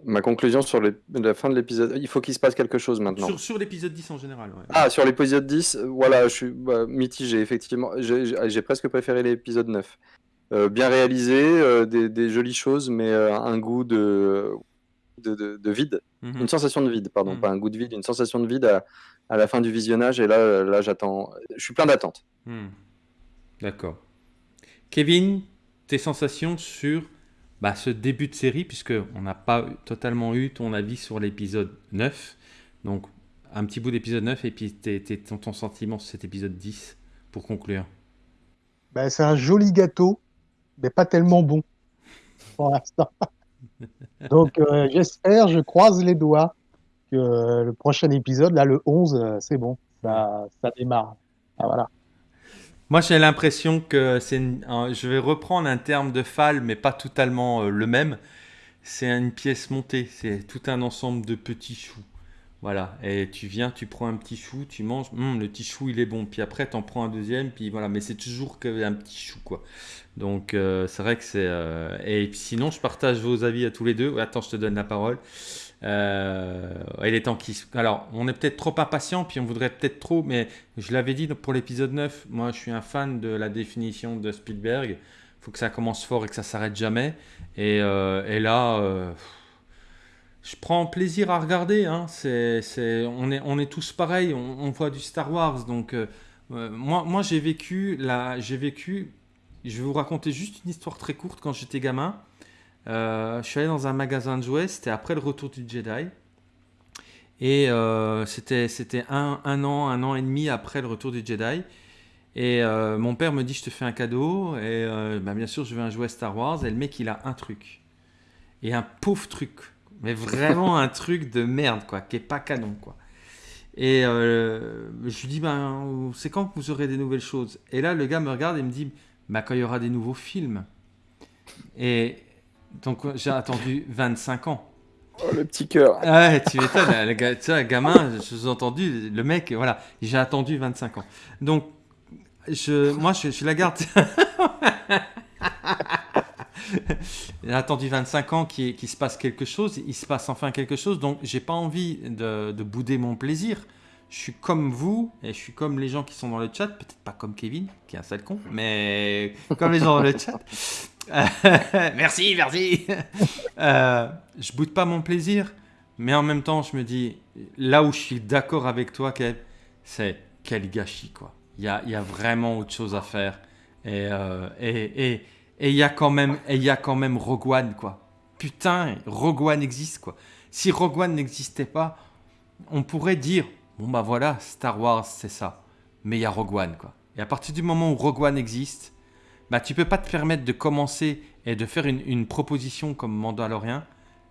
Ma conclusion sur la fin de l'épisode, il faut qu'il se passe quelque chose maintenant. Sur, l'épisode 10 en général, Ah, sur l'épisode 10, euh, voilà, je suis bah, mitigé, effectivement. J'ai presque préféré l'épisode 9. Euh, bien réalisé, euh, des, jolies choses, mais un goût de, de, vide. Mhm. Une sensation de vide, pardon, mhm. pas un goût de vide, une sensation de vide à, à la fin du visionnage. Et là, là j'attends. Je suis plein d'attentes. Hmm. D'accord. Kevin, tes sensations sur bah, ce début de série, puisque on n'a pas totalement eu ton avis sur l'épisode 9. Donc, un petit bout d'épisode 9 et puis ton, ton, sentiment sur cet épisode 10 pour conclure. Bah, c'est un joli gâteau, mais pas tellement bon pour l'instant. Donc, euh, j'espère, je croise les doigts que euh, le prochain épisode, là, le 11, euh, c'est bon, ça, ça démarre. Ah, voilà. Moi, j'ai l'impression que c'est. Je vais reprendre un terme de Fall, mais pas totalement le même. C'est une pièce montée. C'est tout un ensemble de petits choux. Voilà. Et tu viens, tu prends un petit chou, tu manges. Hum, le petit chou, il est bon. Puis après, tu en prends un deuxième. Puis voilà. Mais c'est toujours qu'un petit chou, quoi. Donc, c'est vrai que c'est. Et sinon, je partage vos avis à tous les deux. Attends, je te donne la parole. Euh, il est temps qu'il. Alors, on est peut-être trop impatient, puis on voudrait peut-être trop, mais je l'avais dit pour l'épisode 9, moi je suis un fan de la définition de Spielberg. Faut que ça commence fort et que ça s'arrête jamais. Et, euh, là, euh, je prends plaisir à regarder. Hein. C'est, on, est, on est tous pareils, on, voit du Star Wars. Donc, moi, moi j'ai vécu, vécu. Je vais vous raconter juste une histoire très courte quand j'étais gamin. Euh, je suis allé dans un magasin de jouets, c'était après le retour du Jedi. Et euh, c'était un, un, an, un an et demi après le retour du Jedi. Et euh, mon père me dit, je te fais un cadeau. Et bah, bien sûr, je veux un jouet Star Wars. Et le mec, il a un truc. Et un pauvre truc. Mais vraiment un truc de merde, quoi, qui est pas canon, quoi. Et je lui dis, ben, c'est quand que vous aurez des nouvelles choses? Et là, le gars me regarde et me dit, bah, quand il y aura des nouveaux films. Et, donc j'ai attendu 25 ans. Oh, le petit cœur. Ouais, tu m'étonnes, le, tu sais, gamin, je vous ai entendu, le mec, voilà, j'ai attendu 25 ans. Donc, je, moi, je, je la garde. j'ai attendu 25 ans qu'il se passe quelque chose, il se passe enfin quelque chose, donc j'ai pas envie de, de, bouder mon plaisir. Je suis comme vous, et je suis comme les gens qui sont dans le chat, peut-être pas comme Kevin, qui est un sale con, mais comme les gens dans le chat. merci, merci. euh, je boude pas mon plaisir, Mais en même temps, je me dis, là où je suis d'accord avec toi, Kev, c'est quel gâchis, quoi. Il y a, a, vraiment autre chose à faire. Et euh, et, et il y a quand même, il y a quand même Rogue One, quoi. Putain, Rogue One existe, quoi. Si Rogue One n'existait pas, on pourrait dire, bon bah voilà, Star Wars, c'est ça. Mais il y a Rogue One, quoi. Et à partir du moment où Rogue One existe, bah tu peux pas te permettre de commencer et de faire une, une proposition comme Mandalorian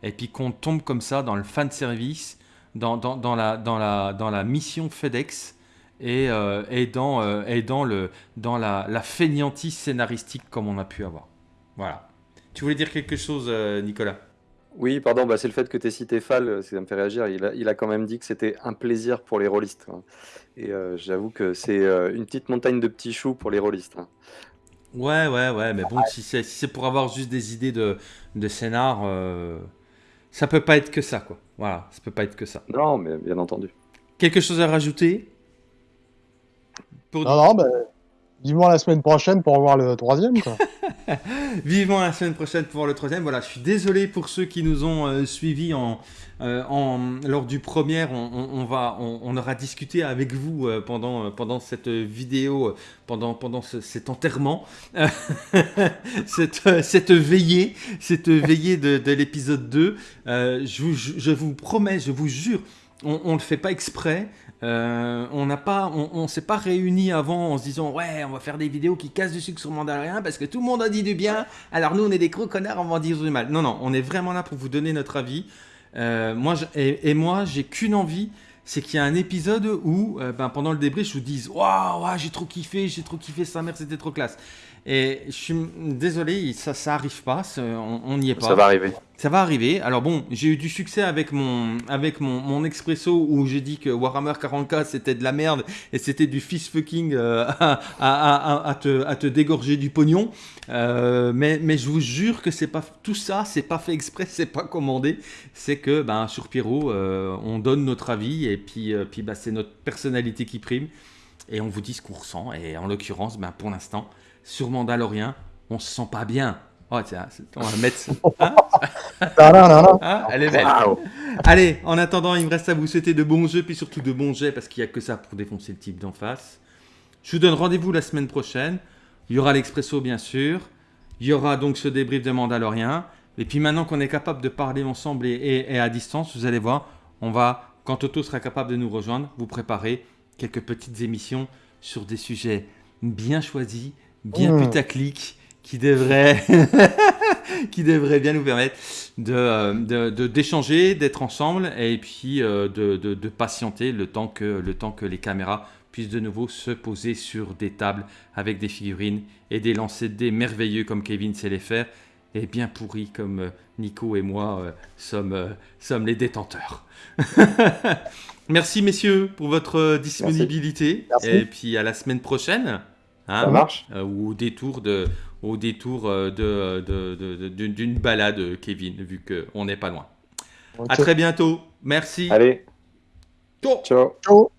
et puis qu'on tombe comme ça dans le fan service, dans, dans, la, dans, la, dans la mission FedEx et, euh, et dans, euh, et dans, le, dans la, la fainéantise scénaristique comme on a pu avoir. Voilà. Tu voulais dire quelque chose, euh, Nicolas? Oui, pardon, bah c'est le fait que tu aies cité Fall, ça me fait réagir. Il a, il a quand même dit que c'était un plaisir pour les rôlistes. hein. Et euh, j'avoue que c'est euh, une petite montagne de petits choux pour les rôlistes. hein. Ouais, ouais, ouais, mais bon, si c'est si pour avoir juste des idées de, de scénar, euh, ça peut pas être que ça, quoi. Voilà, ça peut pas être que ça. Non, mais bien entendu. Quelque chose à rajouter? Pour- Non, non, bah, vivement la semaine prochaine pour voir le troisième. Quoi. Vivement la semaine prochaine pour voir le troisième. Voilà, je suis désolé pour ceux qui nous ont euh, suivis en, euh, en- lors du premier. On, on- on va, on, on aura discuté avec vous euh, pendant, euh, pendant cette vidéo, euh, pendant, pendant ce- cet enterrement, cette, euh, cette veillée, cette veillée de, de l'épisode 2. Euh, je, vous, je vous promets, je vous jure, on ne le fait pas exprès. Euh, on n'a pas, on, s'est pas réunis avant en se disant ouais, on va faire des vidéos qui cassent du sucre sur Mandalorian parce que tout le monde a dit du bien. Alors nous, on est des gros connards, on va en dire du mal. Non, non, on est vraiment là pour vous donner notre avis. Euh, moi, et, moi, j'ai qu'une envie, c'est qu'il y a un épisode où, euh, ben, pendant le débrief, je vous dise waouh, j'ai trop kiffé, j'ai trop kiffé, sa mère, c'était trop classe. Et je suis désolé, ça, ça arrive pas, ça- on n'y est pas. Ça va arriver. Ça va arriver. Alors bon, j'ai eu du succès avec mon, avec mon, mon expresso où j'ai dit que Warhammer 40k c'était de la merde et c'était du fist fucking euh, à, à- à- à te, à te dégorger du pognon. Euh, mais, mais je vous jure que c'est pas tout ça, c'est pas fait exprès, c'est pas commandé. C'est que ben, sur Pyro, euh, on donne notre avis et puis, puis bah, c'est notre personnalité qui prime et on vous dit ce qu'on ressent. Et en l'occurrence, ben, pour l'instant, sur Mandalorian, on se sent pas bien. Oh tiens, on va mettre. Hein Non, non, non. Hein Elle est belle. Allez, en attendant, il me reste à vous souhaiter de bons jeux, puis surtout de bons jets, parce qu'il n'y a que ça pour défoncer le type d'en face. Je vous donne rendez-vous la semaine prochaine. Il y aura l'Expresso, bien sûr. Il y aura donc ce débrief de Mandalorian. Et puis maintenant qu'on est capable de parler ensemble et, et- et à distance, vous allez voir, on va, quand Toto sera capable de nous rejoindre, vous préparer quelques petites émissions sur des sujets bien choisis, bien Mmh. putaclic, qui devraient, qui devraient bien nous permettre de, euh, de- de- d'échanger, d'être ensemble et puis euh, de, de- de patienter le temps, que, le temps que les caméras puissent de nouveau se poser sur des tables avec des figurines et des lancers de dés merveilleux comme Kevin sait les faire et bien pourris comme euh, Nico et moi euh, sommes, euh, sommes les détenteurs. Merci messieurs pour votre disponibilité Merci. et puis à la semaine prochaine. Hein, Ça marche euh, ou au détour de au détour euh, de, de- de- de- d'une balade Kevin vu qu'on n'est pas loin. À très bientôt. Merci. Allez, Ciao. ciao. Ciao.